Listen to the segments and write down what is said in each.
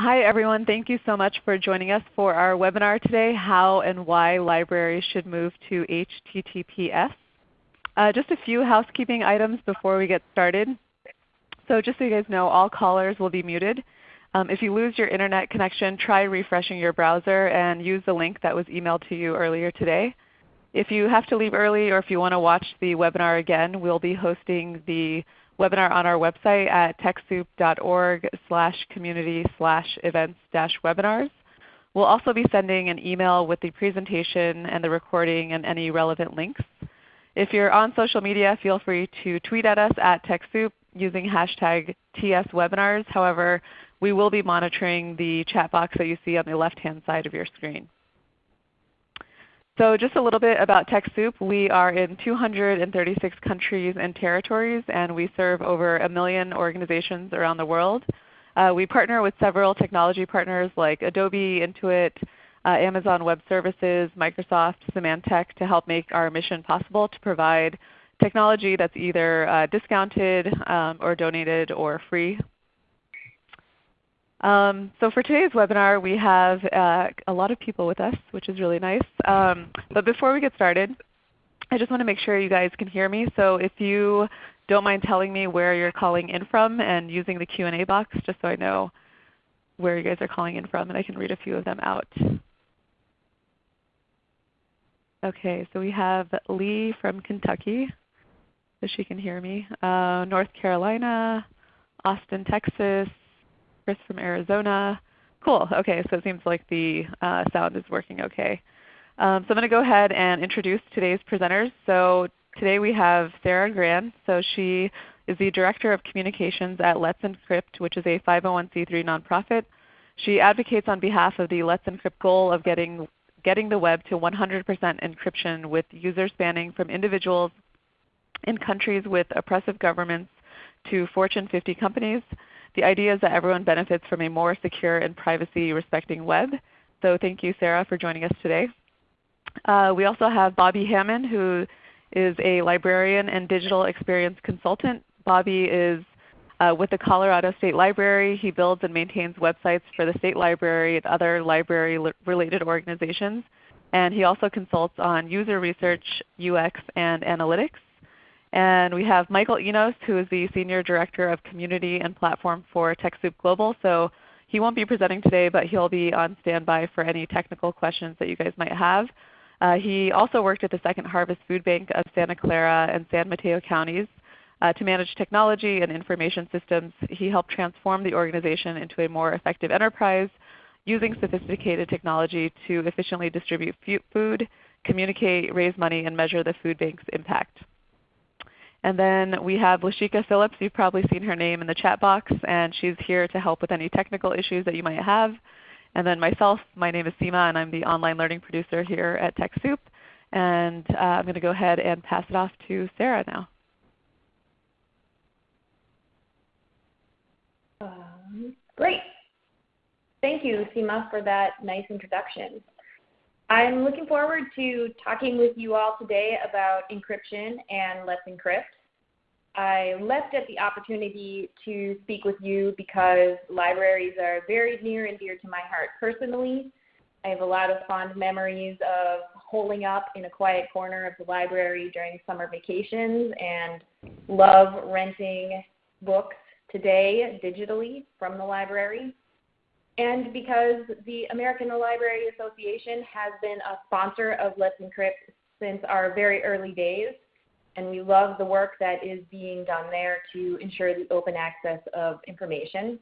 Hi everyone. Thank you so much for joining us for our webinar today, How and Why Libraries Should Move to HTTPS. Uh, just a few housekeeping items before we get started. So just so you guys know, all callers will be muted. Um, if you lose your Internet connection, try refreshing your browser and use the link that was emailed to you earlier today. If you have to leave early or if you want to watch the webinar again, we'll be hosting the webinar on our website at TechSoup.org slash community slash events dash webinars. We'll also be sending an email with the presentation and the recording and any relevant links. If you're on social media, feel free to tweet at us at TechSoup using hashtag TSWebinars. However, we will be monitoring the chat box that you see on the left-hand side of your screen. So just a little bit about TechSoup. We are in 236 countries and territories, and we serve over a million organizations around the world. Uh, we partner with several technology partners like Adobe, Intuit, uh, Amazon Web Services, Microsoft, Symantec to help make our mission possible to provide technology that's either uh, discounted um, or donated or free um, so for today's webinar we have uh, a lot of people with us, which is really nice. Um, but before we get started, I just want to make sure you guys can hear me. So if you don't mind telling me where you're calling in from and using the Q&A box just so I know where you guys are calling in from and I can read a few of them out. Okay, so we have Lee from Kentucky, so she can hear me. Uh, North Carolina, Austin, Texas, Chris from Arizona. Cool. Okay, so it seems like the uh, sound is working okay. Um, so I'm going to go ahead and introduce today's presenters. So today we have Sarah Gran. So she is the Director of Communications at Let's Encrypt, which is a 501c3 nonprofit. She advocates on behalf of the Let's Encrypt goal of getting, getting the web to 100% encryption with users spanning from individuals in countries with oppressive governments to Fortune 50 companies. The idea is that everyone benefits from a more secure and privacy respecting web. So thank you Sarah for joining us today. Uh, we also have Bobby Hammond who is a librarian and digital experience consultant. Bobby is uh, with the Colorado State Library. He builds and maintains websites for the State Library and other library-related organizations. And he also consults on user research, UX, and analytics. And we have Michael Enos who is the Senior Director of Community and Platform for TechSoup Global. So he won't be presenting today, but he'll be on standby for any technical questions that you guys might have. Uh, he also worked at the Second Harvest Food Bank of Santa Clara and San Mateo counties uh, to manage technology and information systems. He helped transform the organization into a more effective enterprise using sophisticated technology to efficiently distribute food, communicate, raise money, and measure the food bank's impact. And then we have Lashika Phillips. You've probably seen her name in the chat box, and she's here to help with any technical issues that you might have. And then myself, my name is Seema, and I'm the online learning producer here at TechSoup. And uh, I'm going to go ahead and pass it off to Sarah now. Um, great. Thank you, Seema, for that nice introduction. I'm looking forward to talking with you all today about encryption and Let's Encrypt. I left at the opportunity to speak with you because libraries are very near and dear to my heart personally. I have a lot of fond memories of holing up in a quiet corner of the library during summer vacations and love renting books today digitally from the library and because the American Library Association has been a sponsor of Let's Encrypt since our very early days, and we love the work that is being done there to ensure the open access of information.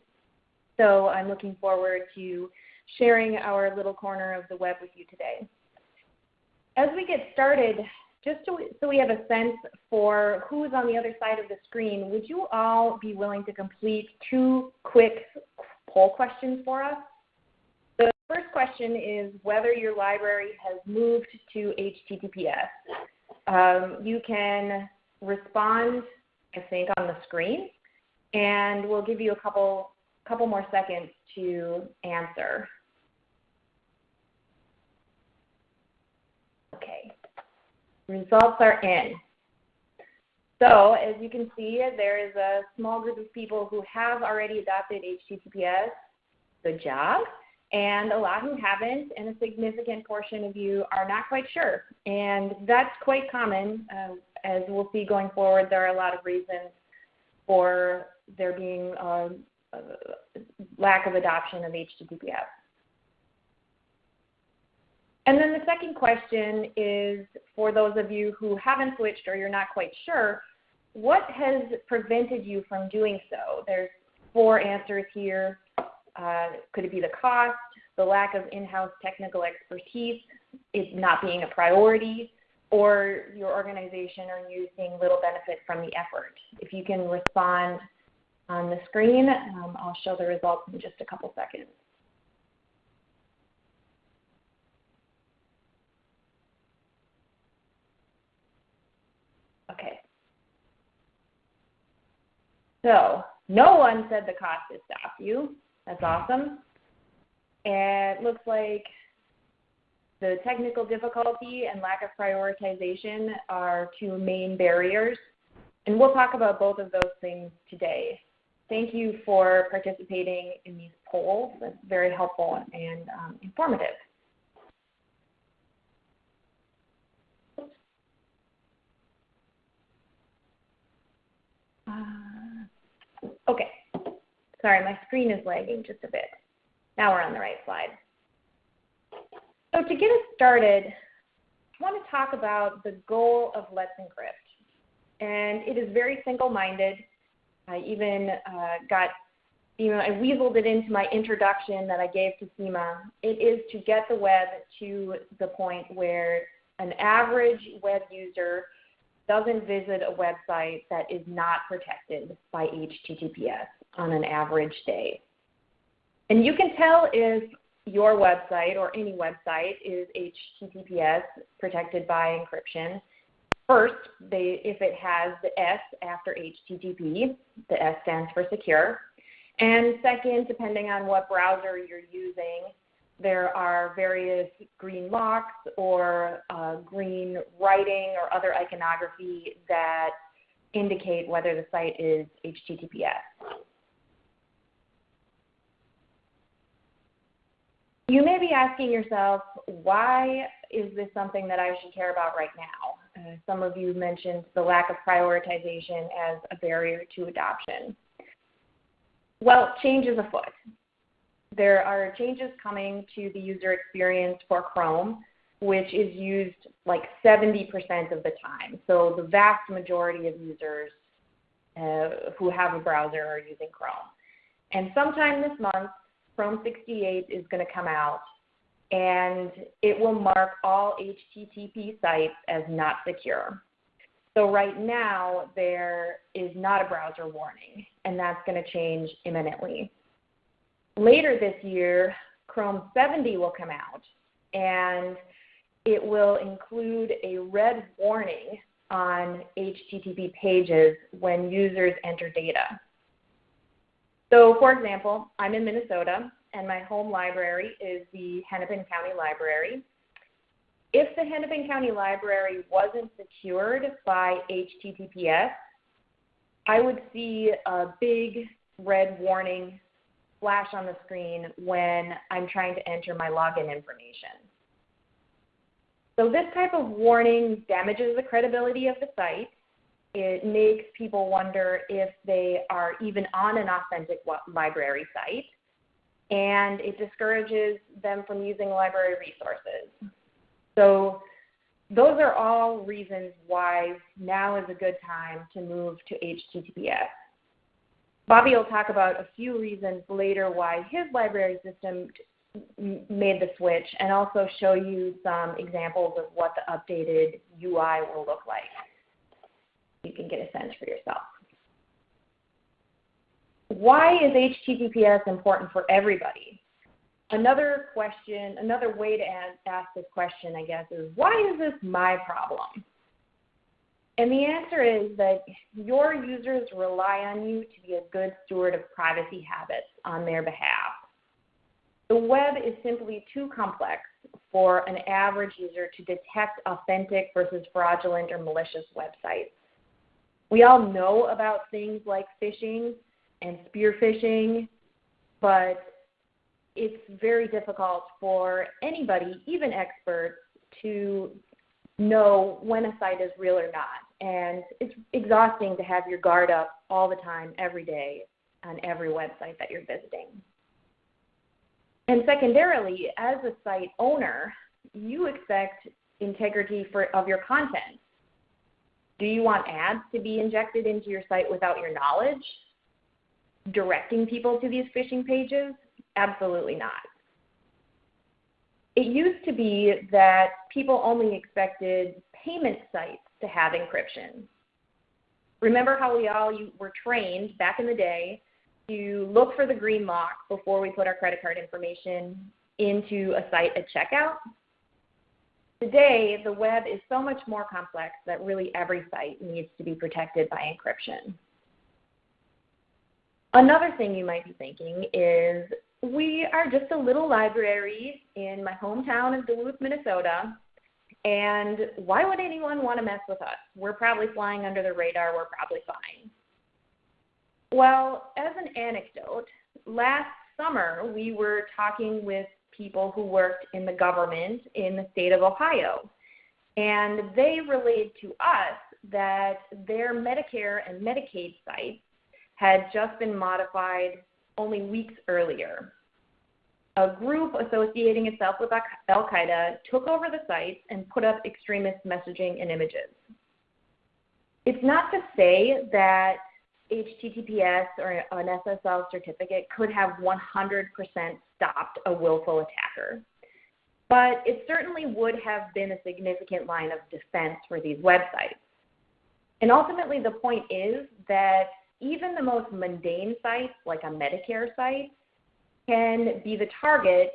So I'm looking forward to sharing our little corner of the web with you today. As we get started, just so we, so we have a sense for who is on the other side of the screen, would you all be willing to complete two quick poll questions for us. The first question is whether your library has moved to HTTPS. Um, you can respond, I think, on the screen, and we'll give you a couple, couple more seconds to answer. Okay, results are in. So as you can see, there is a small group of people who have already adopted HTTPS. Good job. And a lot who haven't, and a significant portion of you are not quite sure. And that's quite common. Uh, as we'll see going forward, there are a lot of reasons for there being a, a lack of adoption of HTTPS. And then the second question is for those of you who haven't switched or you're not quite sure, what has prevented you from doing so? There's four answers here. Uh, could it be the cost, the lack of in-house technical expertise, it not being a priority, or your organization are you seeing little benefit from the effort? If you can respond on the screen, um, I'll show the results in just a couple seconds. Okay. So no one said the cost has stopped you. That's awesome. And it looks like the technical difficulty and lack of prioritization are two main barriers. And we'll talk about both of those things today. Thank you for participating in these polls. That's very helpful and um, informative. Uh, okay. Sorry, my screen is lagging just a bit. Now we're on the right slide. So to get us started, I want to talk about the goal of Let's Encrypt. And it is very single-minded. I even uh, got, you know, I weaseled it into my introduction that I gave to Seema. It is to get the web to the point where an average web user doesn't visit a website that is not protected by HTTPS on an average day. And you can tell if your website or any website is HTTPS protected by encryption. First, they, if it has the S after HTTP, the S stands for secure. And second, depending on what browser you're using, there are various green locks or uh, green writing or other iconography that indicate whether the site is HTTPS. You may be asking yourself, why is this something that I should care about right now? Uh, some of you mentioned the lack of prioritization as a barrier to adoption. Well, change is afoot. There are changes coming to the user experience for Chrome, which is used like 70% of the time. So the vast majority of users uh, who have a browser are using Chrome. And sometime this month, Chrome 68 is going to come out and it will mark all HTTP sites as not secure. So right now there is not a browser warning and that's going to change imminently. Later this year, Chrome 70 will come out and it will include a red warning on HTTP pages when users enter data. So for example, I'm in Minnesota and my home library is the Hennepin County Library. If the Hennepin County Library wasn't secured by HTTPS, I would see a big red warning flash on the screen when I'm trying to enter my login information. So this type of warning damages the credibility of the site it makes people wonder if they are even on an authentic library site, and it discourages them from using library resources. So those are all reasons why now is a good time to move to HTTPS. Bobby will talk about a few reasons later why his library system made the switch and also show you some examples of what the updated UI will look like can get a sense for yourself. Why is HTTPS important for everybody? Another question, another way to ask this question, I guess, is why is this my problem? And the answer is that your users rely on you to be a good steward of privacy habits on their behalf. The web is simply too complex for an average user to detect authentic versus fraudulent or malicious websites. We all know about things like phishing and spear phishing, but it's very difficult for anybody, even experts, to know when a site is real or not. And it's exhausting to have your guard up all the time, every day, on every website that you're visiting. And secondarily, as a site owner, you expect integrity for, of your content. Do you want ads to be injected into your site without your knowledge? Directing people to these phishing pages? Absolutely not. It used to be that people only expected payment sites to have encryption. Remember how we all were trained back in the day to look for the green lock before we put our credit card information into a site at checkout? Today, the web is so much more complex that really every site needs to be protected by encryption. Another thing you might be thinking is we are just a little library in my hometown of Duluth, Minnesota, and why would anyone want to mess with us? We're probably flying under the radar, we're probably fine. Well, as an anecdote, last summer we were talking with people who worked in the government in the state of Ohio. And they relayed to us that their Medicare and Medicaid sites had just been modified only weeks earlier. A group associating itself with Al Qaeda took over the sites and put up extremist messaging and images. It's not to say that HTTPS or an SSL certificate could have 100% stopped a willful attacker. But it certainly would have been a significant line of defense for these websites. And ultimately, the point is that even the most mundane sites, like a Medicare site, can be the target.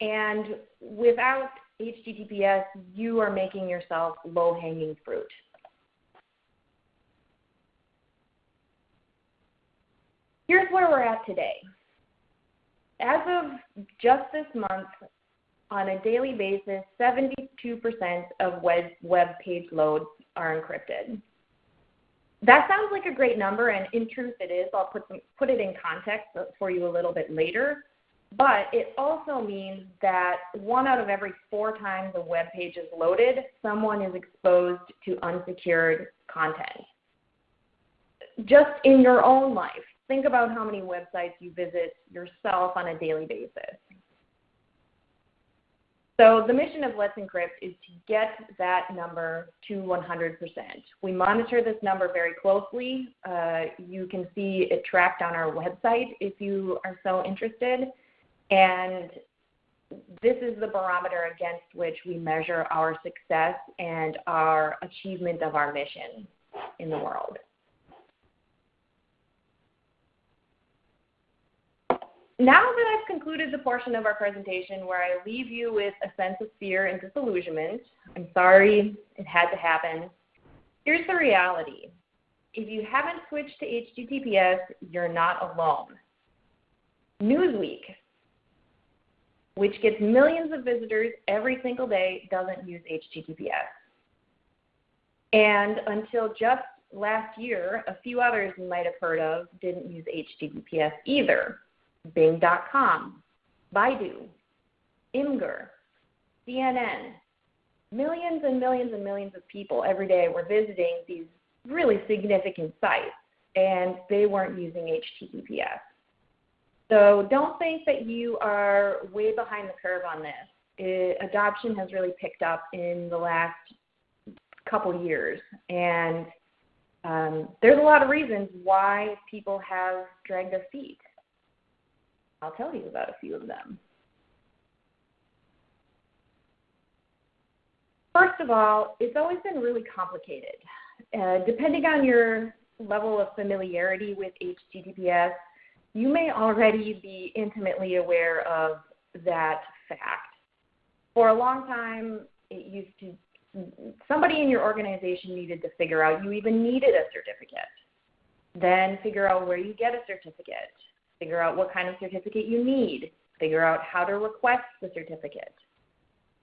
And without HTTPS, you are making yourself low hanging fruit. Here's where we're at today. As of just this month, on a daily basis, 72% of web, web page loads are encrypted. That sounds like a great number, and in truth it is. I'll put, some, put it in context for you a little bit later. But it also means that one out of every four times a web page is loaded, someone is exposed to unsecured content. Just in your own life, think about how many websites you visit yourself on a daily basis. So the mission of Let's Encrypt is to get that number to 100%. We monitor this number very closely. Uh, you can see it tracked on our website if you are so interested. And this is the barometer against which we measure our success and our achievement of our mission in the world. Now that I've concluded the portion of our presentation where I leave you with a sense of fear and disillusionment, I'm sorry it had to happen. Here's the reality. If you haven't switched to HTTPS, you're not alone. Newsweek, which gets millions of visitors every single day, doesn't use HTTPS. And until just last year, a few others you might have heard of didn't use HTTPS either. Bing.com, Baidu, Imgur, CNN. Millions and millions and millions of people every day were visiting these really significant sites, and they weren't using HTTPS. So don't think that you are way behind the curve on this. It, adoption has really picked up in the last couple years, and um, there's a lot of reasons why people have dragged their feet. I'll tell you about a few of them. First of all, it's always been really complicated. Uh, depending on your level of familiarity with HTTPS, you may already be intimately aware of that fact. For a long time, it used to somebody in your organization needed to figure out you even needed a certificate. Then figure out where you get a certificate figure out what kind of certificate you need, figure out how to request the certificate.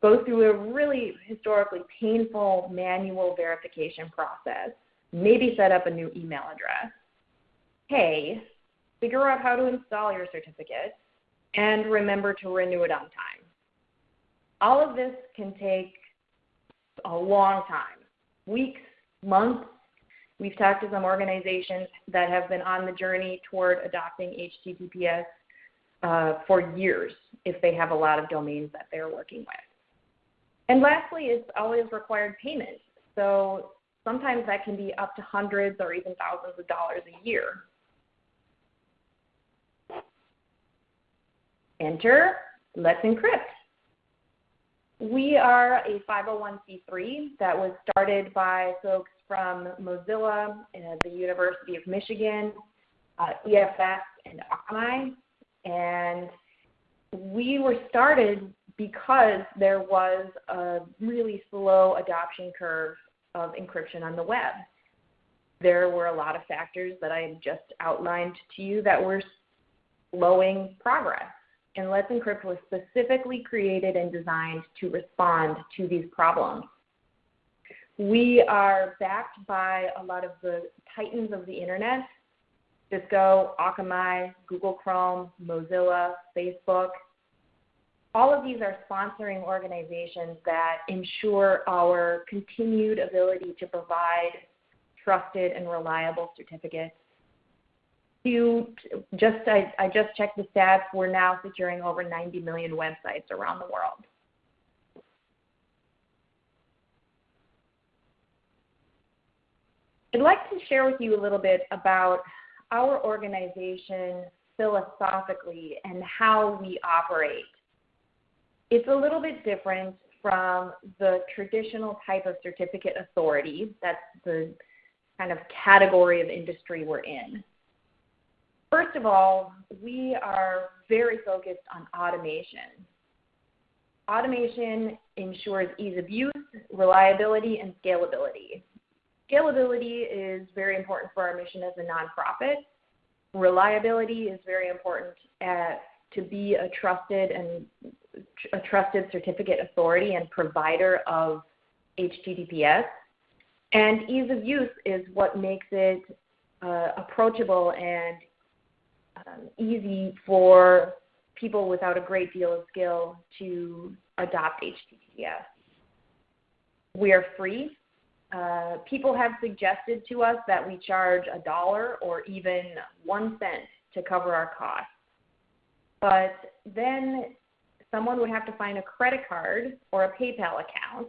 Go through a really historically painful manual verification process, maybe set up a new email address. Hey, figure out how to install your certificate, and remember to renew it on time. All of this can take a long time, weeks, months. We've talked to some organizations that have been on the journey toward adopting HTTPS uh, for years if they have a lot of domains that they're working with. And lastly, it's always required payment. So sometimes that can be up to hundreds or even thousands of dollars a year. Enter Let's Encrypt. We are a 501c3 that was started by folks from Mozilla, and the University of Michigan, uh, EFF, and Akamai. And we were started because there was a really slow adoption curve of encryption on the web. There were a lot of factors that I just outlined to you that were slowing progress. And Let's Encrypt was specifically created and designed to respond to these problems. We are backed by a lot of the titans of the internet Cisco, Akamai, Google Chrome, Mozilla, Facebook. All of these are sponsoring organizations that ensure our continued ability to provide trusted and reliable certificates. To just I, I just checked the stats. We're now securing over 90 million websites around the world. I'd like to share with you a little bit about our organization philosophically and how we operate. It's a little bit different from the traditional type of certificate authority. That's the kind of category of industry we're in. First of all, we are very focused on automation. Automation ensures ease of use, reliability, and scalability. Scalability is very important for our mission as a nonprofit. Reliability is very important at, to be a trusted and a trusted certificate authority and provider of HTTPS. And ease of use is what makes it uh, approachable and um, easy for people without a great deal of skill to adopt HTTPS. We are free uh, people have suggested to us that we charge a dollar or even one cent to cover our costs. But then someone would have to find a credit card or a PayPal account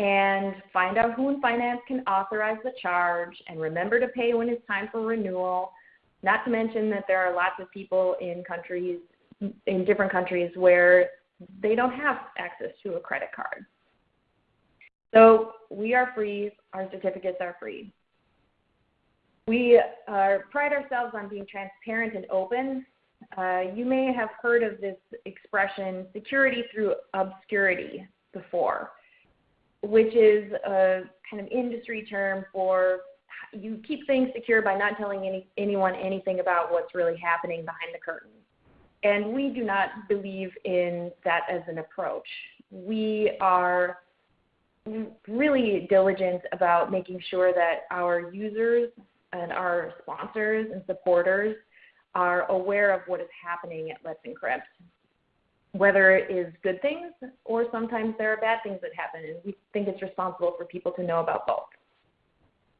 and find out who in finance can authorize the charge and remember to pay when it's time for renewal. Not to mention that there are lots of people in countries in different countries where they don't have access to a credit card. So we are free. Our certificates are free. We uh, pride ourselves on being transparent and open. Uh, you may have heard of this expression, security through obscurity, before, which is a kind of industry term for you keep things secure by not telling any, anyone anything about what's really happening behind the curtain. And we do not believe in that as an approach. We are really diligent about making sure that our users and our sponsors and supporters are aware of what is happening at Let's Encrypt, whether it is good things or sometimes there are bad things that happen, and we think it's responsible for people to know about both.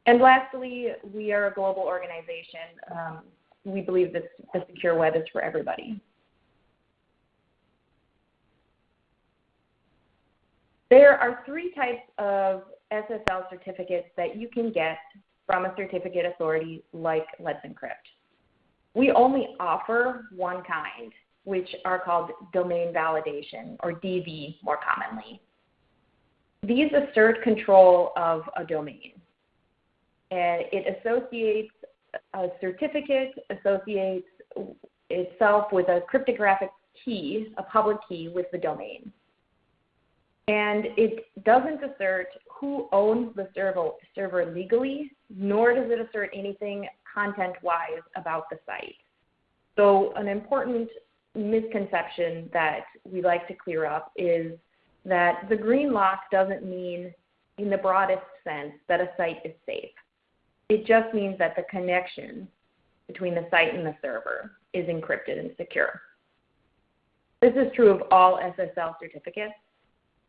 And lastly, we are a global organization. Um, we believe that the secure web is for everybody. There are three types of SSL certificates that you can get from a certificate authority like Let's Encrypt. We only offer one kind, which are called domain validation, or DV more commonly. These assert control of a domain. And it associates a certificate, associates itself with a cryptographic key, a public key with the domain and it doesn't assert who owns the server, server legally, nor does it assert anything content-wise about the site. So an important misconception that we like to clear up is that the green lock doesn't mean in the broadest sense that a site is safe. It just means that the connection between the site and the server is encrypted and secure. This is true of all SSL certificates.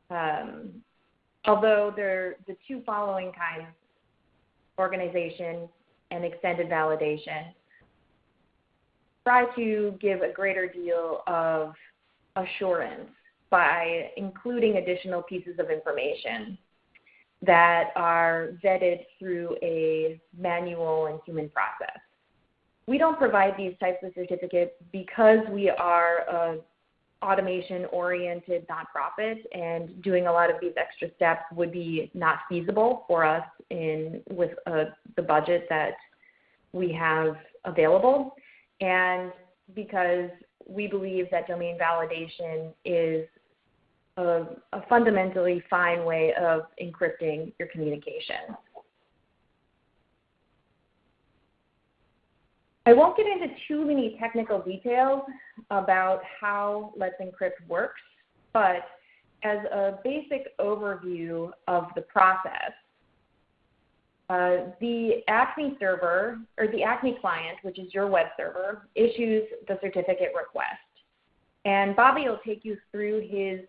Um, although there the two following kinds, organization and extended validation, try to give a greater deal of assurance by including additional pieces of information that are vetted through a manual and human process. We don't provide these types of certificates because we are a automation-oriented nonprofit, and doing a lot of these extra steps would be not feasible for us in with uh, the budget that we have available, and because we believe that domain validation is a fundamentally fine way of encrypting your communication. I won't get into too many technical details about how Let's Encrypt works, but as a basic overview of the process, uh, the Acme server, or the Acme client, which is your web server, issues the certificate request. And Bobby will take you through his,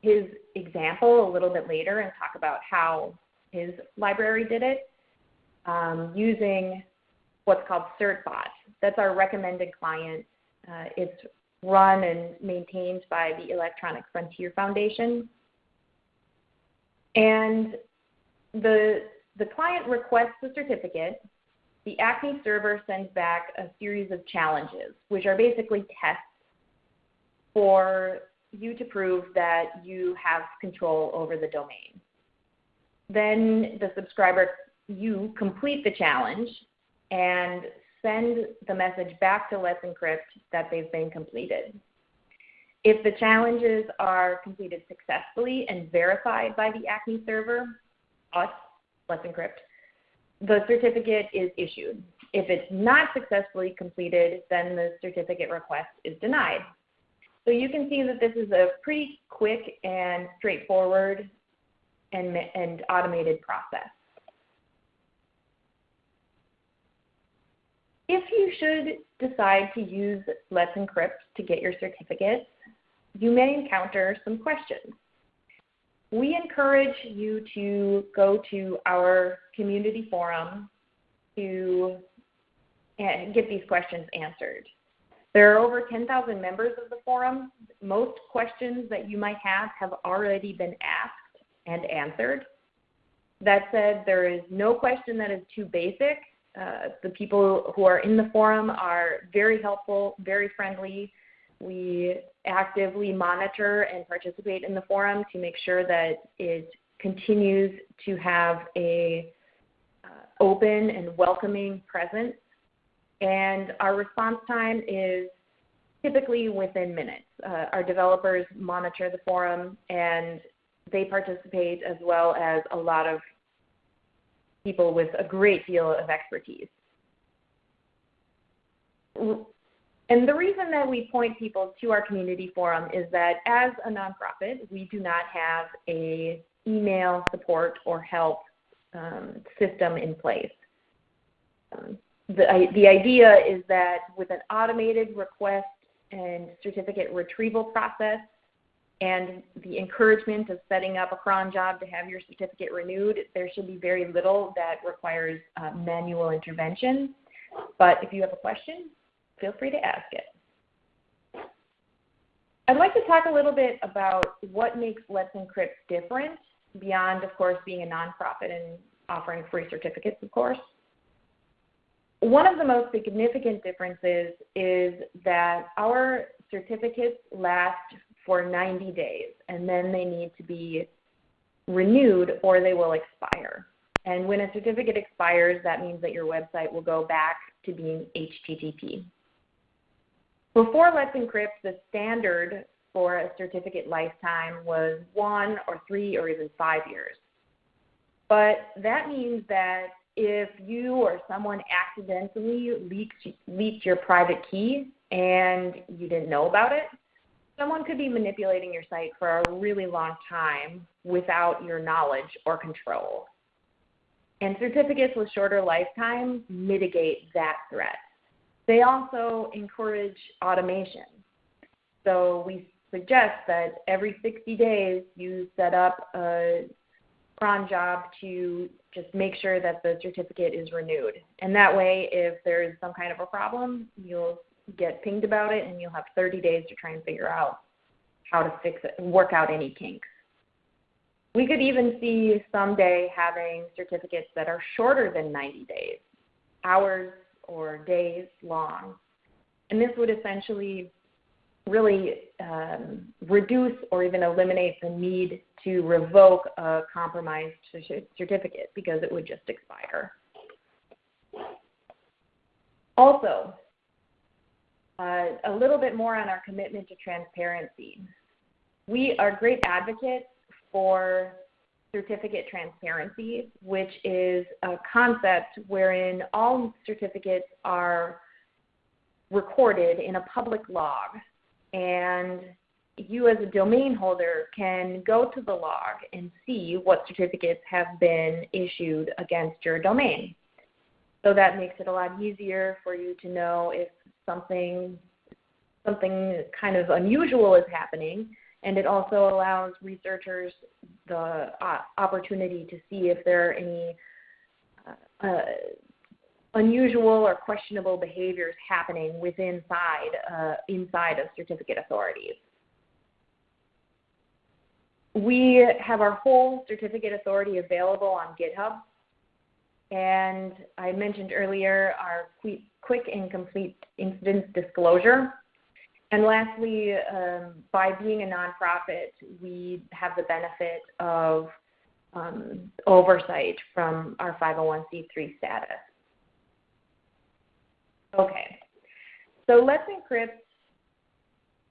his example a little bit later and talk about how his library did it um, using what's called CertBot. That's our recommended client. Uh, it's run and maintained by the Electronic Frontier Foundation. And the, the client requests the certificate. The Acme server sends back a series of challenges, which are basically tests for you to prove that you have control over the domain. Then the subscriber, you complete the challenge and send the message back to Let's Encrypt that they've been completed. If the challenges are completed successfully and verified by the Acme server, us, Let's Encrypt, the certificate is issued. If it's not successfully completed, then the certificate request is denied. So you can see that this is a pretty quick and straightforward and, and automated process. If you should decide to use Let's Encrypt to get your certificates, you may encounter some questions. We encourage you to go to our community forum to eh, get these questions answered. There are over 10,000 members of the forum. Most questions that you might have have already been asked and answered. That said, there is no question that is too basic uh, the people who are in the forum are very helpful, very friendly. We actively monitor and participate in the forum to make sure that it continues to have a uh, open and welcoming presence. And our response time is typically within minutes. Uh, our developers monitor the forum and they participate as well as a lot of people with a great deal of expertise. And the reason that we point people to our community forum is that as a nonprofit, we do not have a email support or help um, system in place. Um, the, the idea is that with an automated request and certificate retrieval process, and the encouragement of setting up a cron job to have your certificate renewed, there should be very little that requires uh, manual intervention. But if you have a question, feel free to ask it. I'd like to talk a little bit about what makes Let's Encrypt different beyond, of course, being a nonprofit and offering free certificates, of course. One of the most significant differences is that our certificates last for 90 days, and then they need to be renewed or they will expire. And when a certificate expires, that means that your website will go back to being HTTP. Before Let's Encrypt, the standard for a certificate lifetime was one or three or even five years. But that means that if you or someone accidentally leaked, leaked your private key and you didn't know about it, someone could be manipulating your site for a really long time without your knowledge or control. And certificates with shorter lifetime mitigate that threat. They also encourage automation. So we, suggest that every 60 days you set up a cron job to just make sure that the certificate is renewed. And that way, if there's some kind of a problem, you'll get pinged about it and you'll have 30 days to try and figure out how to fix it and work out any kinks. We could even see someday having certificates that are shorter than 90 days, hours or days long. And this would essentially really um, reduce or even eliminate the need to revoke a compromised certificate because it would just expire. Also, Uh, a little bit more on our commitment to transparency. We are great advocates for certificate transparency, which is a concept wherein all certificates are recorded in a public log and you as a domain holder can go to the log and see what certificates have been issued against your domain. So that makes it a lot easier for you to know if something something kind of unusual is happening and it also allows researchers the uh, opportunity to see if there are any uh, uh, unusual or questionable behaviors happening within inside, uh, inside of certificate authorities. We have our whole certificate authority available on GitHub. And I mentioned earlier our quick and complete incident disclosure. And lastly, um, by being a nonprofit, we have the benefit of um, oversight from our 501c3 status. Okay. So Let's Encrypt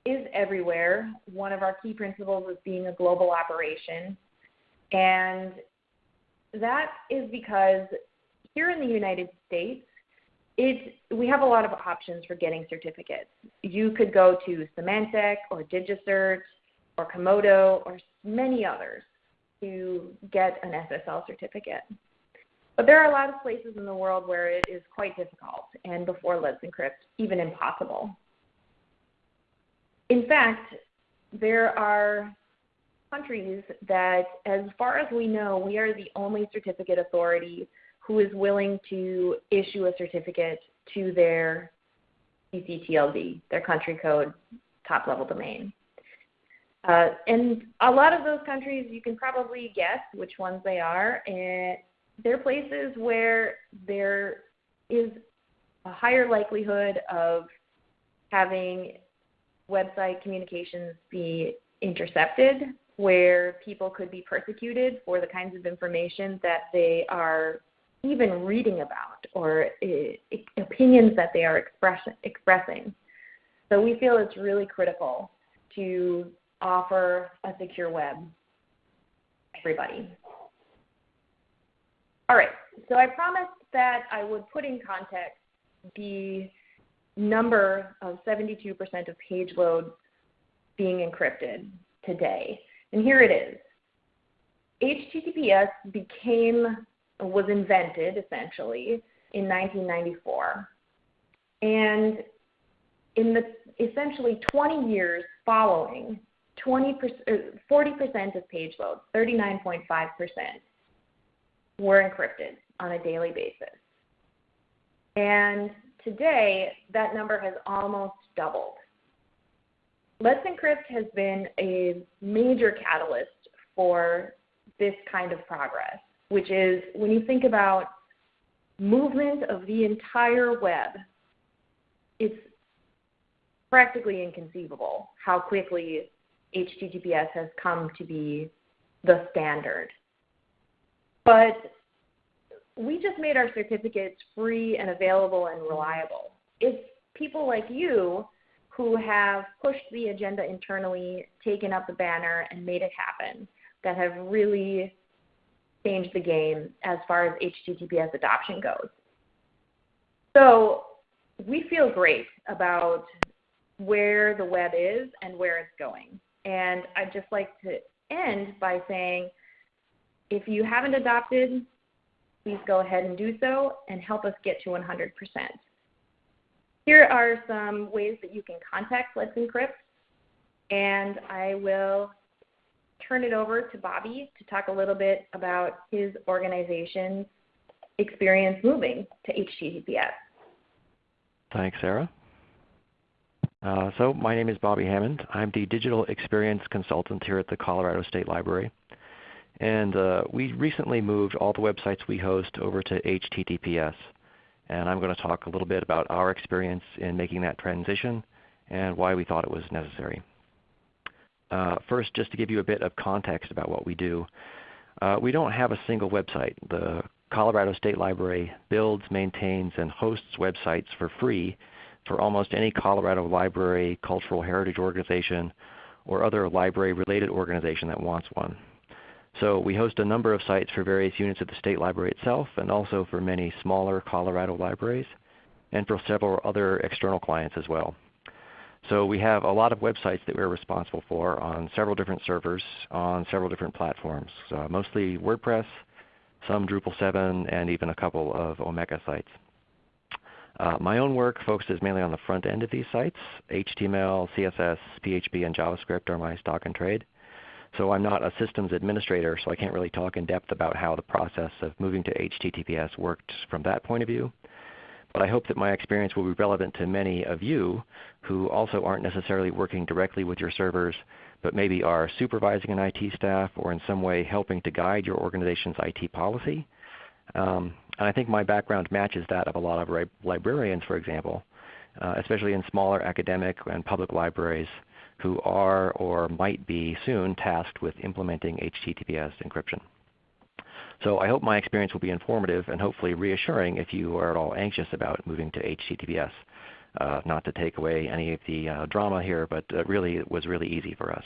is everywhere. One of our key principles is being a global operation. And that is because here in the United States, we have a lot of options for getting certificates. You could go to Symantec or DigiCert or Comodo or many others to get an SSL certificate. But there are a lot of places in the world where it is quite difficult, and before Let's Encrypt, even impossible. In fact, there are countries that, as far as we know, we are the only certificate authority who is willing to issue a certificate to their CCTLD, their country code top level domain. Uh, and a lot of those countries, you can probably guess which ones they are. And they're places where there is a higher likelihood of having website communications be intercepted, where people could be persecuted for the kinds of information that they are even reading about or uh, opinions that they are express, expressing. So we feel it's really critical to offer a secure web everybody. All right, so I promised that I would put in context the number of 72% of page loads being encrypted today. And here it is. HTTPS became, was invented essentially in 1994. And in the essentially 20 years following, 20 40% er, of page loads, 39.5%, were encrypted on a daily basis. And today, that number has almost doubled. Let's Encrypt has been a major catalyst for this kind of progress, which is when you think about movement of the entire web, it's practically inconceivable how quickly HTTPS has come to be the standard but we just made our certificates free and available and reliable. It's people like you who have pushed the agenda internally, taken up the banner, and made it happen that have really changed the game as far as HTTPS adoption goes. So we feel great about where the web is and where it's going. And I'd just like to end by saying if you haven't adopted, please go ahead and do so and help us get to 100%. Here are some ways that you can contact Let's Encrypt. and I will turn it over to Bobby to talk a little bit about his organization's experience moving to HTTPS. Thanks, Sarah. Uh, so my name is Bobby Hammond. I'm the Digital Experience Consultant here at the Colorado State Library. And uh, we recently moved all the websites we host over to HTTPS. And I'm going to talk a little bit about our experience in making that transition and why we thought it was necessary. Uh, first, just to give you a bit of context about what we do. Uh, we don't have a single website. The Colorado State Library builds, maintains, and hosts websites for free for almost any Colorado library, cultural heritage organization, or other library-related organization that wants one. So we host a number of sites for various units of the State Library itself and also for many smaller Colorado libraries and for several other external clients as well. So we have a lot of websites that we're responsible for on several different servers on several different platforms, uh, mostly WordPress, some Drupal 7, and even a couple of Omeka sites. Uh, my own work focuses mainly on the front end of these sites. HTML, CSS, PHP, and JavaScript are my stock and trade. So I'm not a systems administrator, so I can't really talk in depth about how the process of moving to HTTPS worked from that point of view. But I hope that my experience will be relevant to many of you who also aren't necessarily working directly with your servers, but maybe are supervising an IT staff or in some way helping to guide your organization's IT policy. Um, and I think my background matches that of a lot of librarians, for example, uh, especially in smaller academic and public libraries who are or might be soon tasked with implementing HTTPS encryption. So I hope my experience will be informative and hopefully reassuring if you are at all anxious about moving to HTTPS. Uh, not to take away any of the uh, drama here, but uh, really it was really easy for us.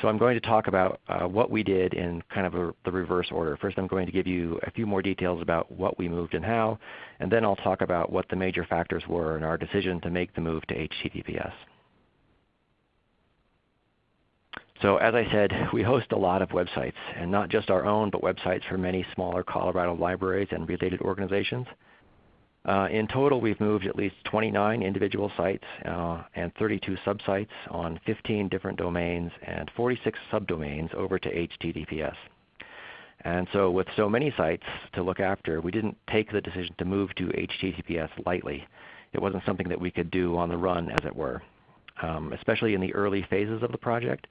So I'm going to talk about uh, what we did in kind of a, the reverse order. First I'm going to give you a few more details about what we moved and how, and then I'll talk about what the major factors were in our decision to make the move to HTTPS. So as I said, we host a lot of websites, and not just our own, but websites for many smaller Colorado libraries and related organizations. Uh, in total, we've moved at least 29 individual sites uh, and 32 subsites on 15 different domains and 46 subdomains over to HTTPS. And so with so many sites to look after, we didn't take the decision to move to HTTPS lightly. It wasn't something that we could do on the run, as it were. Um, especially in the early phases of the project,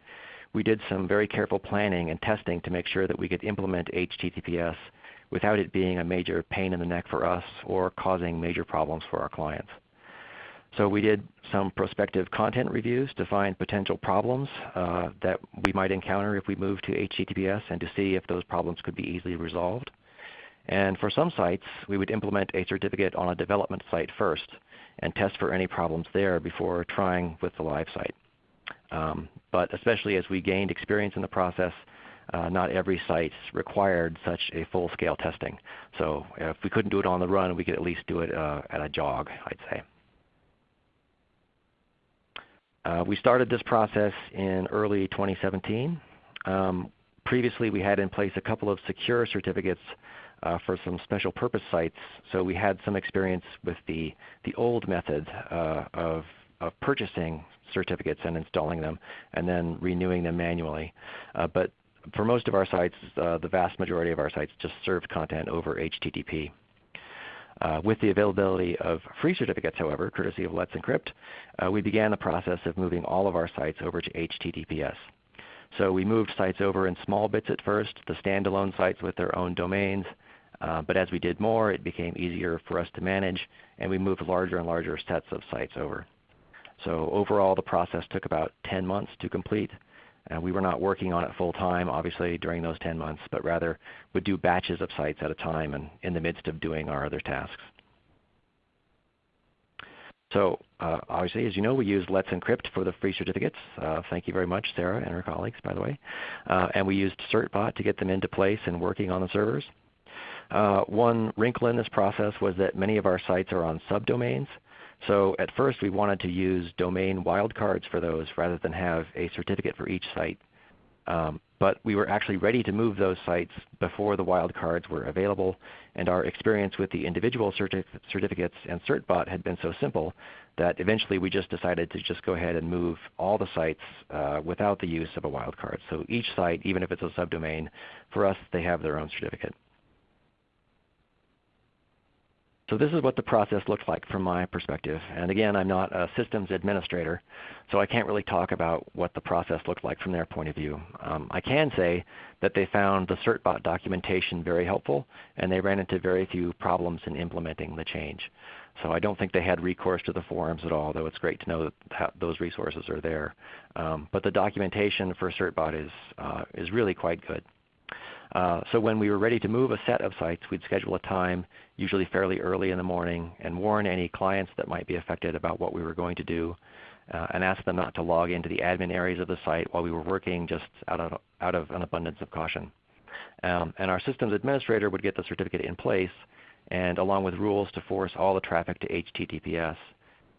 we did some very careful planning and testing to make sure that we could implement HTTPS without it being a major pain in the neck for us or causing major problems for our clients. So we did some prospective content reviews to find potential problems uh, that we might encounter if we move to HTTPS and to see if those problems could be easily resolved. And for some sites, we would implement a certificate on a development site first and test for any problems there before trying with the live site. Um, but especially as we gained experience in the process, uh, not every site required such a full-scale testing. So if we couldn't do it on the run, we could at least do it uh, at a jog, I'd say. Uh, we started this process in early 2017. Um, previously we had in place a couple of secure certificates uh, for some special purpose sites. So we had some experience with the, the old method uh, of, of purchasing certificates and installing them and then renewing them manually. Uh, but for most of our sites, uh, the vast majority of our sites just served content over HTTP. Uh, with the availability of free certificates, however, courtesy of Let's Encrypt, uh, we began the process of moving all of our sites over to HTTPS. So we moved sites over in small bits at first, the standalone sites with their own domains. Uh, but as we did more, it became easier for us to manage, and we moved larger and larger sets of sites over. So overall, the process took about 10 months to complete. And we were not working on it full time, obviously, during those 10 months, but rather would do batches of sites at a time and in the midst of doing our other tasks. So uh, obviously, as you know, we use Let's Encrypt for the free certificates. Uh, thank you very much, Sarah and her colleagues, by the way. Uh, and we used CertBot to get them into place and working on the servers. Uh, one wrinkle in this process was that many of our sites are on subdomains. So at first we wanted to use domain wildcards for those rather than have a certificate for each site. Um, but we were actually ready to move those sites before the wildcards were available, and our experience with the individual certif certificates and CertBot had been so simple that eventually we just decided to just go ahead and move all the sites uh, without the use of a wildcard. So each site, even if it's a subdomain, for us they have their own certificate. So this is what the process looks like from my perspective. And again, I'm not a systems administrator, so I can't really talk about what the process looked like from their point of view. Um, I can say that they found the CertBot documentation very helpful, and they ran into very few problems in implementing the change. So I don't think they had recourse to the forums at all, though it's great to know that those resources are there. Um, but the documentation for CertBot is, uh, is really quite good. Uh, so when we were ready to move a set of sites, we'd schedule a time, usually fairly early in the morning, and warn any clients that might be affected about what we were going to do, uh, and ask them not to log into the admin areas of the site while we were working just out of, out of an abundance of caution. Um, and our systems administrator would get the certificate in place, and along with rules to force all the traffic to HTTPS.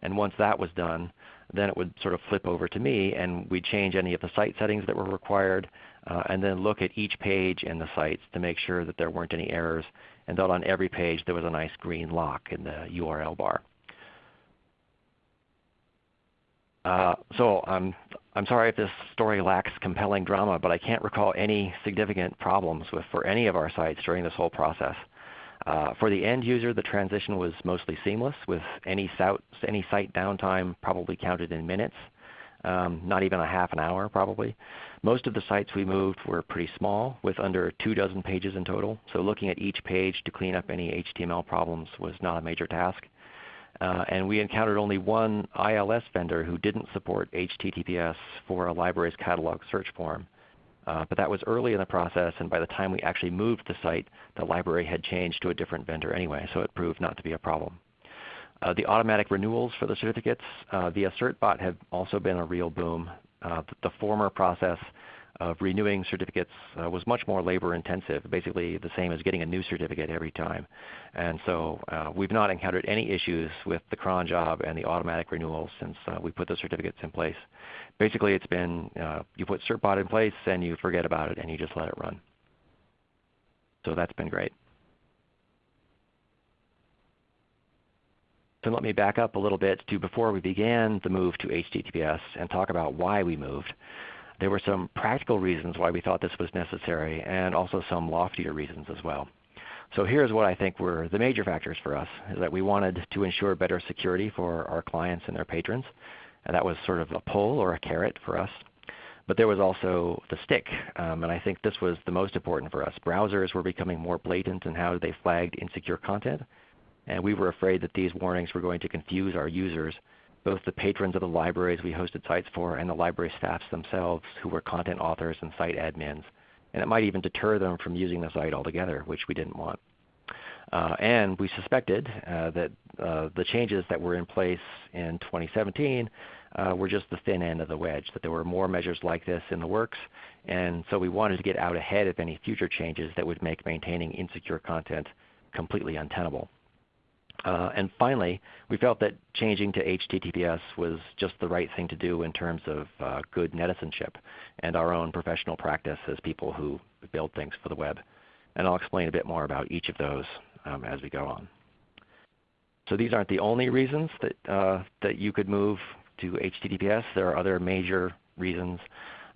And once that was done, then it would sort of flip over to me, and we'd change any of the site settings that were required, uh, and then look at each page in the sites to make sure that there weren't any errors, and that on every page there was a nice green lock in the URL bar. Uh, so I'm, I'm sorry if this story lacks compelling drama, but I can't recall any significant problems with, for any of our sites during this whole process. Uh, for the end user, the transition was mostly seamless with any, any site downtime probably counted in minutes, um, not even a half an hour probably. Most of the sites we moved were pretty small with under two dozen pages in total, so looking at each page to clean up any HTML problems was not a major task. Uh, and we encountered only one ILS vendor who didn't support HTTPS for a library's catalog search form. Uh, but that was early in the process, and by the time we actually moved the site, the library had changed to a different vendor anyway, so it proved not to be a problem. Uh, the automatic renewals for the certificates uh, via CertBot have also been a real boom. Uh, the, former process of renewing certificates was much more labor intensive, basically the same as getting a new certificate every time. And so we've not encountered any issues with the cron job and the automatic renewals since we put the certificates in place. Basically it's been you put CertBot in place and you forget about it and you just let it run. So that's been great. Let me back up a little bit to before we began the move to HTTPS and talk about why we moved. There were some practical reasons why we thought this was necessary and also some loftier reasons as well. So here's what I think were the major factors for us, is that we wanted to ensure better security for our clients and their patrons. And that was sort of a pull or a carrot for us. But there was also the stick, um, and I think this was the most important for us. Browsers were becoming more blatant in how they flagged insecure content, and we were afraid that these warnings were going to confuse our users both the patrons of the libraries we hosted sites for and the library staffs themselves who were content authors and site admins. And it might even deter them from using the site altogether, which we didn't want. Uh, and we suspected uh, that uh, the changes that were in place in 2017 uh, were just the thin end of the wedge, that there were more measures like this in the works. And so we wanted to get out ahead of any future changes that would make maintaining insecure content completely untenable. Uh, and finally, we felt that changing to HTTPS was just the right thing to do in terms of uh, good netizenship and our own professional practice as people who build things for the web. And I'll explain a bit more about each of those um, as we go on. So these aren't the only reasons that, uh, that you could move to HTTPS. There are other major reasons.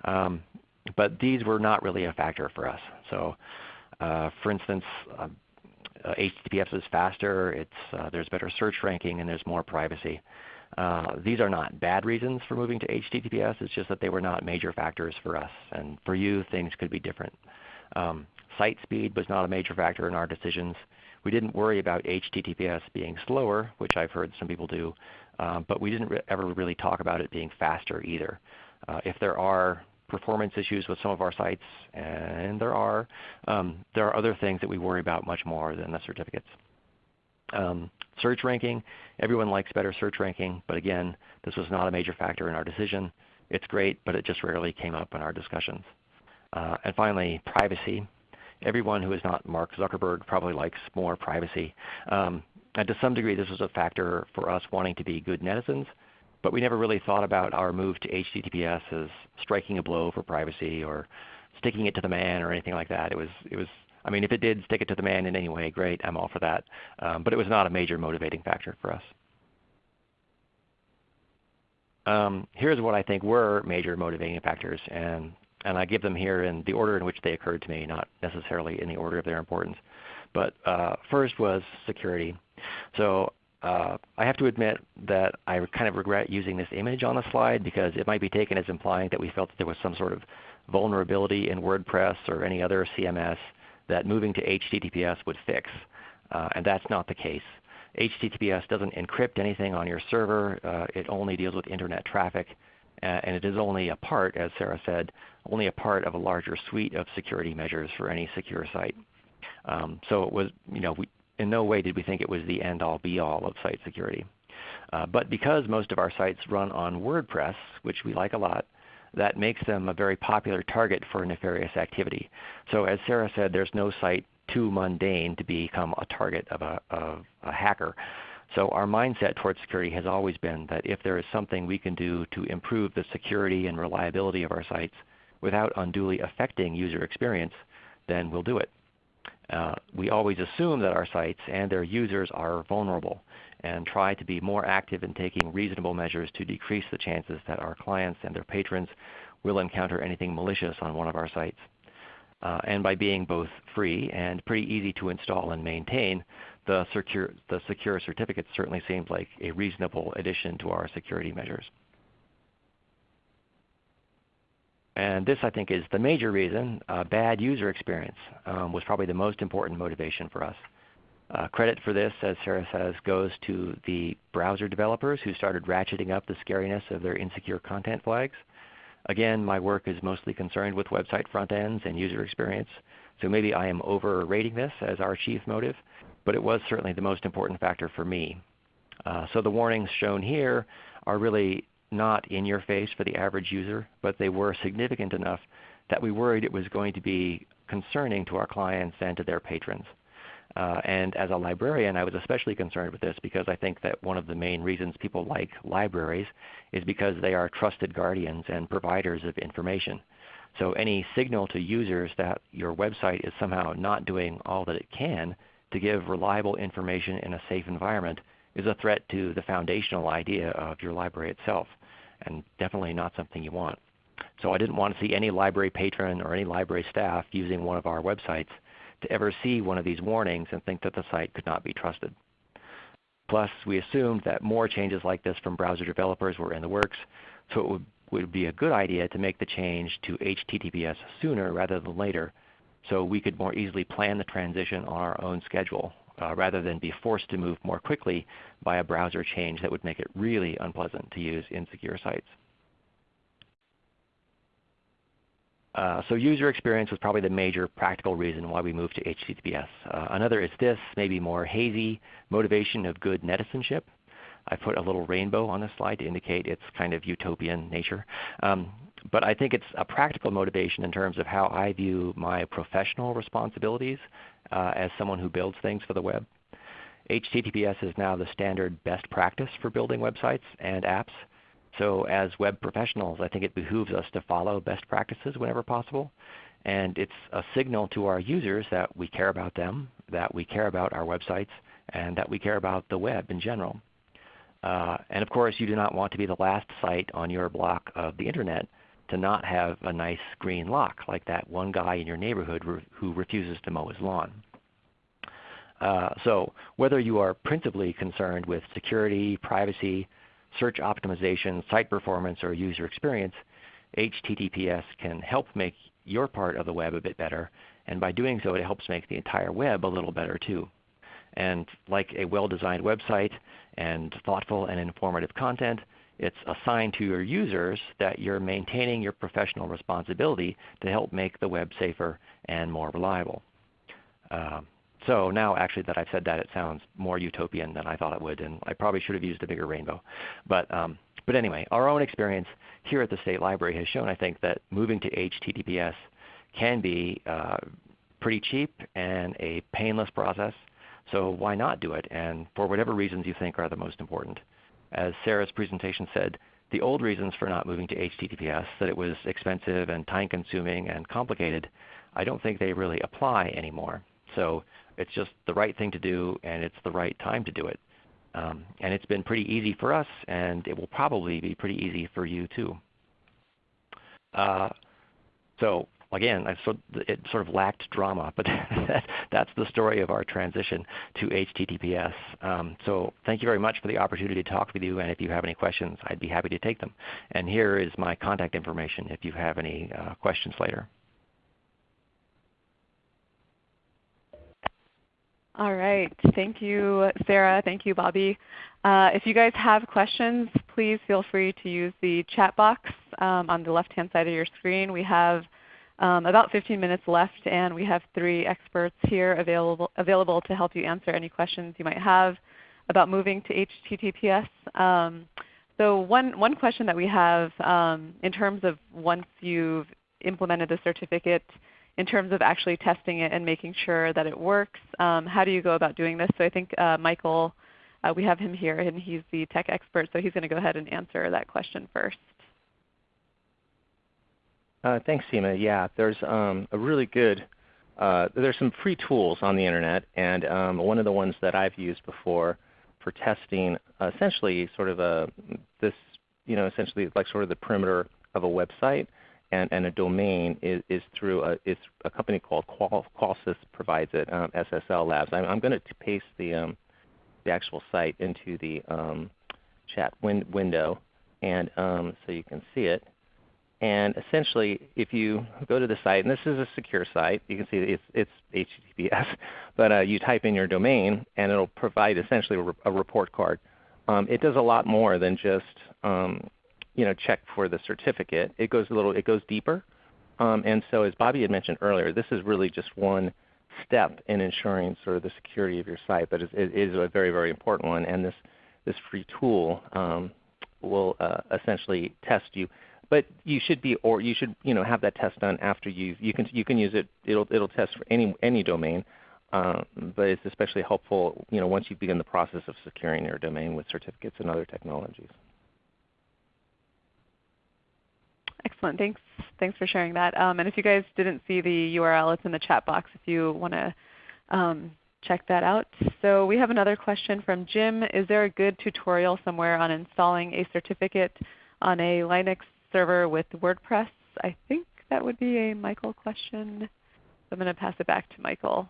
Um, but these were not really a factor for us. So uh, for instance, uh, HTTPS is faster, it's, uh, there's better search ranking, and there's more privacy. Uh, these are not bad reasons for moving to HTTPS. It's just that they were not major factors for us. And for you, things could be different. Um, site speed was not a major factor in our decisions. We didn't worry about HTTPS being slower, which I've heard some people do, but we didn't re ever really talk about it being faster either. Uh, if there are performance issues with some of our sites, and there are. Um, there are other things that we worry about much more than the certificates. Um, search ranking, everyone likes better search ranking, but again, this was not a major factor in our decision. It's great, but it just rarely came up in our discussions. Uh, and finally, privacy. Everyone who is not Mark Zuckerberg probably likes more privacy. Um, and to some degree, this was a factor for us wanting to be good netizens but we never really thought about our move to HTTPS as striking a blow for privacy or sticking it to the man or anything like that. It was, it was I mean, if it did stick it to the man in any way, great, I'm all for that. Um, but it was not a major motivating factor for us. Um, here's what I think were major motivating factors, and, and I give them here in the order in which they occurred to me, not necessarily in the order of their importance. But uh, first was security. So uh, I have to admit that I kind of regret using this image on the slide because it might be taken as implying that we felt that there was some sort of vulnerability in WordPress or any other CMS that moving to HTTPS would fix. Uh, and that's not the case. HTTPS doesn't encrypt anything on your server. Uh, it only deals with Internet traffic. And it is only a part, as Sarah said, only a part of a larger suite of security measures for any secure site. Um, so it was, you know, we, in no way did we think it was the end-all be-all of site security. Uh, but because most of our sites run on WordPress, which we like a lot, that makes them a very popular target for nefarious activity. So as Sarah said, there's no site too mundane to become a target of a, of a hacker. So our mindset towards security has always been that if there is something we can do to improve the security and reliability of our sites without unduly affecting user experience, then we'll do it. Uh, we always assume that our sites and their users are vulnerable and try to be more active in taking reasonable measures to decrease the chances that our clients and their patrons will encounter anything malicious on one of our sites. Uh, and by being both free and pretty easy to install and maintain, the secure, the secure certificate certainly seems like a reasonable addition to our security measures. And this I think is the major reason, uh, bad user experience um, was probably the most important motivation for us. Uh, credit for this, as Sarah says, goes to the browser developers who started ratcheting up the scariness of their insecure content flags. Again, my work is mostly concerned with website front ends and user experience, so maybe I am overrating this as our chief motive, but it was certainly the most important factor for me. Uh, so the warnings shown here are really not in your face for the average user, but they were significant enough that we worried it was going to be concerning to our clients and to their patrons. Uh, and as a librarian, I was especially concerned with this because I think that one of the main reasons people like libraries is because they are trusted guardians and providers of information. So any signal to users that your website is somehow not doing all that it can to give reliable information in a safe environment is a threat to the foundational idea of your library itself, and definitely not something you want. So I didn't want to see any library patron or any library staff using one of our websites to ever see one of these warnings and think that the site could not be trusted. Plus, we assumed that more changes like this from browser developers were in the works, so it would, would be a good idea to make the change to HTTPS sooner rather than later so we could more easily plan the transition on our own schedule uh, rather than be forced to move more quickly by a browser change that would make it really unpleasant to use insecure sites. Uh, so user experience was probably the major practical reason why we moved to HTTPS. Uh, another is this, maybe more hazy motivation of good netizenship. I put a little rainbow on this slide to indicate its kind of utopian nature. Um, but I think it's a practical motivation in terms of how I view my professional responsibilities as someone who builds things for the web. HTTPS is now the standard best practice for building websites and apps. So as web professionals, I think it behooves us to follow best practices whenever possible. And it's a signal to our users that we care about them, that we care about our websites, and that we care about the web in general. Uh, and of course, you do not want to be the last site on your block of the Internet to not have a nice green lock like that one guy in your neighborhood re who refuses to mow his lawn. Uh, so whether you are principally concerned with security, privacy, search optimization, site performance, or user experience, HTTPS can help make your part of the web a bit better. And by doing so, it helps make the entire web a little better too. And like a well-designed website and thoughtful and informative content, it's a sign to your users that you're maintaining your professional responsibility to help make the web safer and more reliable. Uh, so now actually that I've said that, it sounds more utopian than I thought it would, and I probably should have used a bigger rainbow. But, um, but anyway, our own experience here at the State Library has shown, I think, that moving to HTTPS can be uh, pretty cheap and a painless process. So why not do it? And for whatever reasons you think are the most important. As Sarah's presentation said, the old reasons for not moving to HTTPS, that it was expensive and time consuming and complicated, I don't think they really apply anymore. So it's just the right thing to do and it's the right time to do it. Um, and it's been pretty easy for us and it will probably be pretty easy for you too. Uh, so again, it sort of lacked drama, but that's the story of our transition to HTTPS. Um, so thank you very much for the opportunity to talk with you, and if you have any questions, I'd be happy to take them. And here is my contact information if you have any uh, questions later. All right. Thank you, Sarah. Thank you, Bobby. Uh, if you guys have questions, please feel free to use the chat box um, on the left-hand side of your screen. We have um, about 15 minutes left, and we have three experts here available, available to help you answer any questions you might have about moving to HTTPS. Um, so one, one question that we have um, in terms of once you've implemented the certificate, in terms of actually testing it and making sure that it works, um, how do you go about doing this? So I think uh, Michael, uh, we have him here, and he's the tech expert, so he's going to go ahead and answer that question first. Uh, thanks, Seema. Yeah, there's um, a really good, uh, there's some free tools on the Internet, and um, one of the ones that I've used before for testing essentially sort of a, this, you know, essentially like sort of the perimeter of a website and, and a domain is, is through a, is a company called Qual, Qualys provides it, um, SSL Labs. I'm, I'm going to paste the, um, the actual site into the um, chat win window and um, so you can see it. And essentially, if you go to the site, and this is a secure site, you can see it's, it's HTTPS, but uh, you type in your domain and it will provide essentially a, a report card. Um, it does a lot more than just um, you know, check for the certificate. It goes a little, it goes deeper. Um, and so as Bobby had mentioned earlier, this is really just one step in ensuring sort of the security of your site, but it is a very, very important one. And this, this free tool um, will uh, essentially test you but you should be, or you should, you know, have that test done after you you can you can use it. It'll it'll test for any any domain, um, but it's especially helpful, you know, once you begin the process of securing your domain with certificates and other technologies. Excellent. Thanks. Thanks for sharing that. Um, and if you guys didn't see the URL, it's in the chat box if you want to um, check that out. So we have another question from Jim. Is there a good tutorial somewhere on installing a certificate on a Linux server with WordPress. I think that would be a Michael question. I'm going to pass it back to Michael.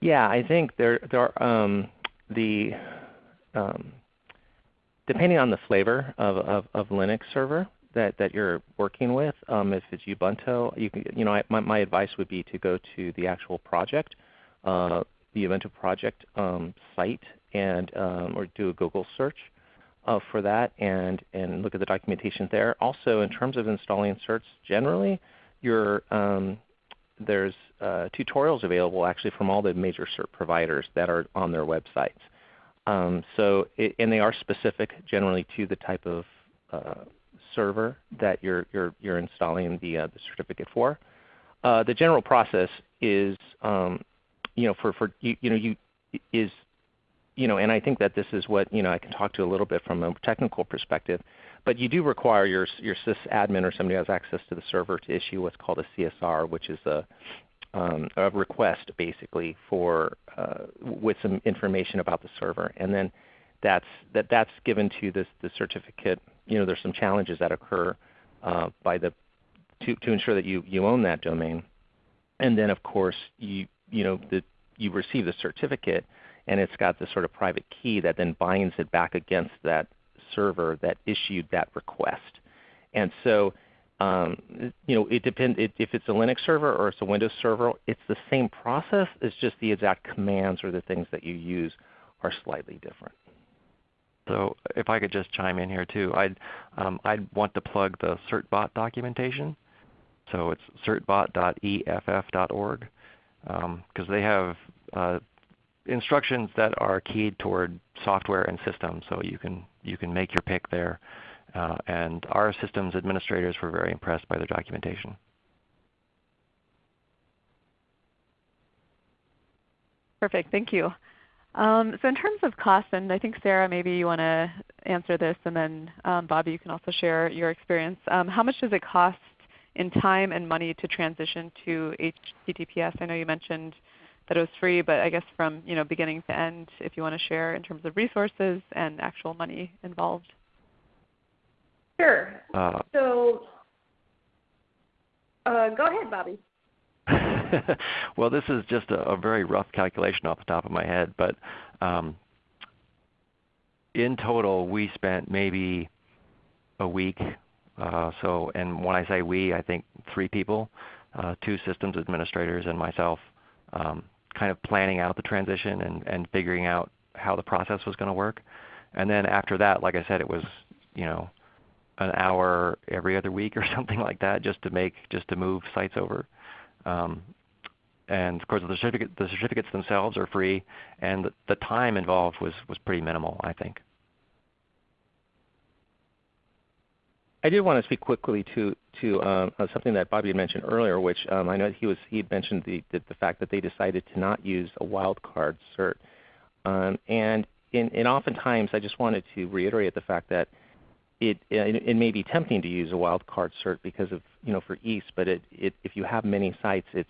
Yeah, I think there, there are um, the um, depending on the flavor of, of, of, Linux server that, that you're working with, um, if it's Ubuntu, you can, you know, I, my, my advice would be to go to the actual project, uh, the Ubuntu project um, site, and um, or do a Google search uh, for that and, and look at the documentation there. Also in terms of installing certs generally, um, there's uh, tutorials available actually from all the major cert providers that are on their websites. Um, so it, and they are specific generally to the type of uh, server that you're, you're, you're installing the, uh, the certificate for. Uh, the general process is um, you know, for, for you, you know, you, is you know, and I think that this is what you know I can talk to a little bit from a technical perspective. But you do require your your sysadmin or somebody who has access to the server to issue what's called a CSR, which is a um, a request basically for uh, with some information about the server, and then that's that that's given to this the certificate. You know, there's some challenges that occur uh, by the to to ensure that you you own that domain, and then of course you you know the you receive the certificate and it's got this sort of private key that then binds it back against that server that issued that request. And so um, you know, it depends it, if it's a Linux server or it's a Windows server. It's the same process. It's just the exact commands or the things that you use are slightly different. So if I could just chime in here too, I'd um, I'd want to plug the certbot documentation. So it's certbot.eff.org because um, they have uh, instructions that are keyed toward software and systems, so you can you can make your pick there. Uh, and our systems administrators were very impressed by the documentation. Perfect. Thank you. Um, so in terms of cost, and I think Sarah, maybe you want to answer this, and then um, Bobby, you can also share your experience. Um, how much does it cost in time and money to transition to HTTPS? I know you mentioned that it was free, but I guess from you know beginning to end, if you want to share in terms of resources and actual money involved. Sure. Uh, so uh, go ahead, Bobby. well, this is just a, a, very rough calculation off the top of my head, but um, in total, we spent maybe a week. Uh, so, and when I say we, I think three people, uh, two systems administrators and myself, um, kind of planning out the transition and, and figuring out how the process was going to work. And then after that, like I said, it was you know an hour every other week or something like that, just to make just to move sites over. Um, and of course, the, certificate, the certificates themselves are free, and the, the time involved was was pretty minimal, I think. I did want to speak quickly to to um, uh, something that Bobby had mentioned earlier, which um, I know he was he mentioned the, the, the fact that they decided to not use a wildcard cert, um, and in, and oftentimes I just wanted to reiterate the fact that it, it, it may be tempting to use a wildcard cert because of you know for EAST, but it, it, if you have many sites, it's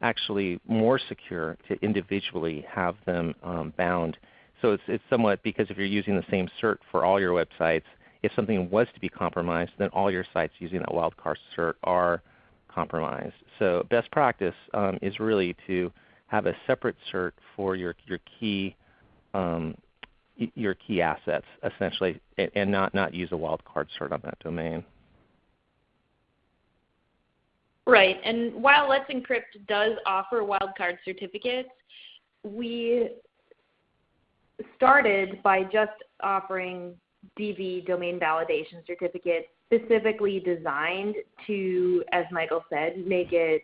actually more secure to individually have them um, bound. So it's, it's somewhat because if you're using the same cert for all your websites, if something was to be compromised, then all your sites using that wildcard cert are compromised. So best practice um, is really to have a separate cert for your, your key um, your key assets essentially, and not, not use a wildcard cert on that domain. Right. And while Let's Encrypt does offer wildcard certificates, we started by just offering DV domain validation certificate specifically designed to, as Michael said, make it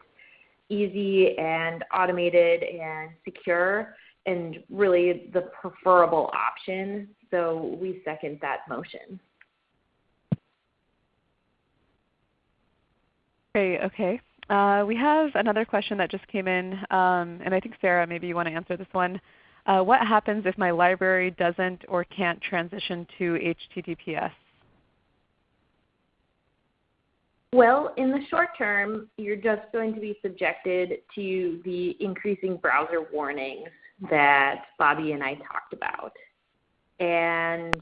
easy and automated and secure and really the preferable option. So we second that motion. Great. Okay. Uh, we have another question that just came in, um, and I think Sarah, maybe you want to answer this one. Uh, what happens if my library doesn't or can't transition to HTTPS? Well, in the short term, you're just going to be subjected to the increasing browser warnings that Bobby and I talked about. And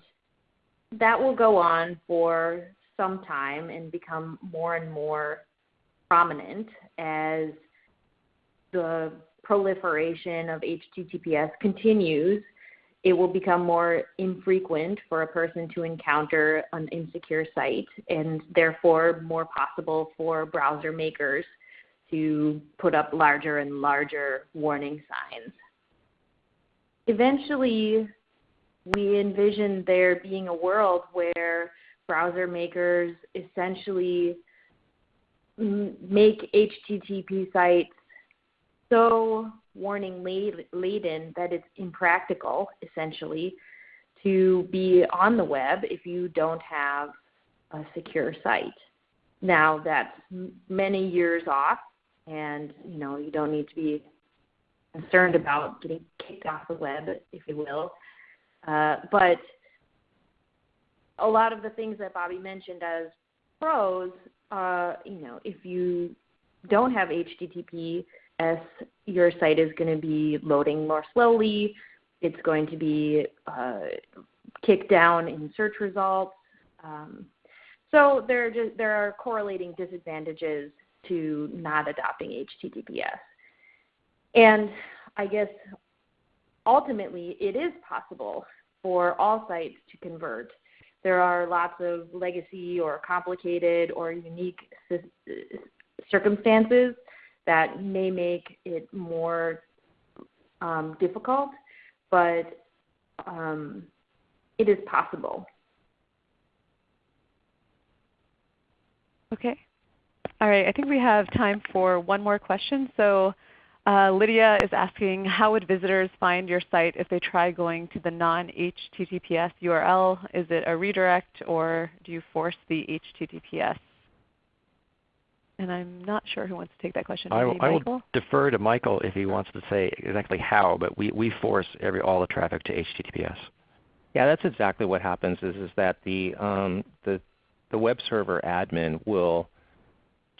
that will go on for some time and become more and more prominent as the proliferation of HTTPS continues, it will become more infrequent for a person to encounter an insecure site and therefore more possible for browser makers to put up larger and larger warning signs. Eventually, we envision there being a world where browser makers essentially make HTTP sites so warning laden that it's impractical, essentially, to be on the web if you don't have a secure site. Now that's many years off, and you know you don't need to be concerned about getting kicked off the web, if you will. Uh, but a lot of the things that Bobby mentioned as pros uh, you know, if you don't have HTTPS, your site is going to be loading more slowly. It's going to be uh, kicked down in search results. Um, so there are, just, there are correlating disadvantages to not adopting HTTPS. And I guess ultimately it is possible for all sites to convert there are lots of legacy or complicated or unique circumstances that may make it more um, difficult, but um, it is possible. Okay. All right. I think we have time for one more question. So uh, Lydia is asking, how would visitors find your site if they try going to the non-HTTPS URL? Is it a redirect or do you force the HTTPS? And I'm not sure who wants to take that question. I, Maybe I will defer to Michael if he wants to say exactly how, but we, we force every, all the traffic to HTTPS. Yeah, that's exactly what happens. Is is that the um, the the web server admin will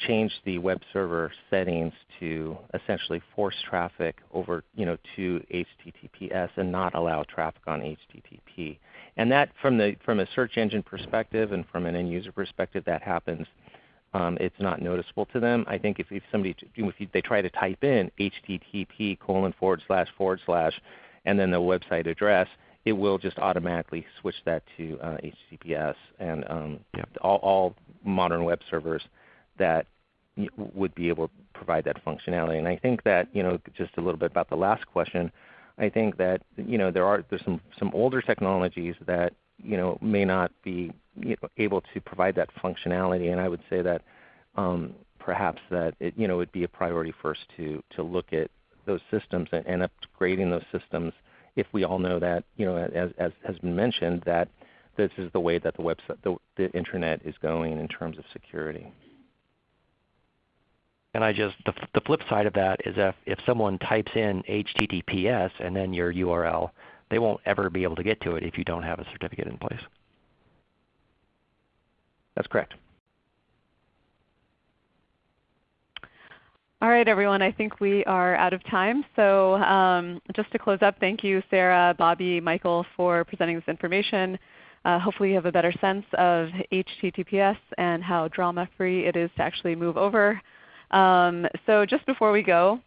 change the web server settings to essentially force traffic over you know to HTTPS and not allow traffic on HTTP. And that from the from a search engine perspective and from an end user perspective, that happens. Um, it's not noticeable to them. I think if, if somebody if they try to type in HTTP colon forward slash forward slash and then the website address, it will just automatically switch that to uh, HTTPS. And um, Yep. all, all modern web servers that would be able to provide that functionality. And I think that you know just a little bit about the last question. I think that you know there are there's some some older technologies that you know may not be you know, able to provide that functionality, and I would say that um, perhaps that it you know would be a priority first to to look at those systems and, and upgrading those systems if we all know that you know as as has been mentioned that this is the way that the website the, the internet is going in terms of security. And I just the, the flip side of that is if, if someone types in HTTPS and then your URL, they won't ever be able to get to it if you don't have a certificate in place. That's correct. All right, everyone. I think we are out of time. So um, just to close up, thank you, Sarah, Bobby, Michael, for presenting this information. Uh, hopefully you have a better sense of HTTPS and how drama-free it is to actually move over. Um, so just before we go,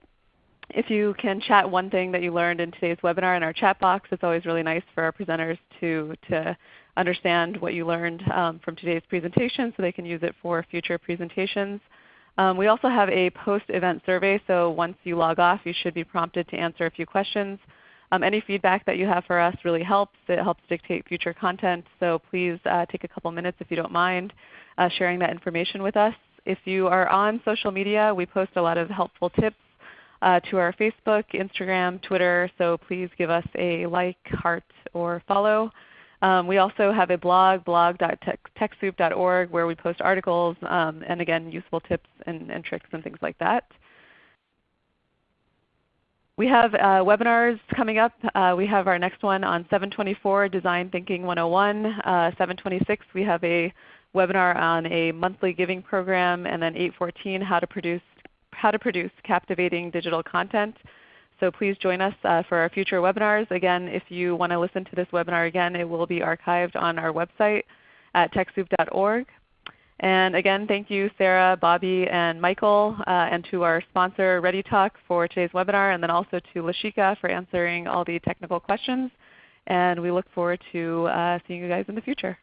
if you can chat one thing that you learned in today's webinar in our chat box, it's always really nice for our presenters to, to understand what you learned um, from today's presentation so they can use it for future presentations. Um, we also have a post-event survey, so once you log off you should be prompted to answer a few questions. Um, any feedback that you have for us really helps. It helps dictate future content, so please uh, take a couple minutes if you don't mind uh, sharing that information with us. If you are on social media, we post a lot of helpful tips uh, to our Facebook, Instagram, Twitter, so please give us a like, heart, or follow. Um, we also have a blog, blog.techsoup.org, where we post articles um, and again useful tips and, and, tricks and things like that. We have uh, webinars coming up. Uh, we have our next one on 724 Design Thinking 101. Uh, 726 we have a webinar on a monthly giving program, and then 814 how to produce how to produce captivating digital content. So please join us uh, for our future webinars. Again, if you want to listen to this webinar again, it will be archived on our website at TechSoup.org. And again, thank you Sarah, Bobby, and Michael, uh, and to our sponsor ReadyTalk for today's webinar, and then also to Lashika for answering all the technical questions. And we look forward to uh, seeing you guys in the future.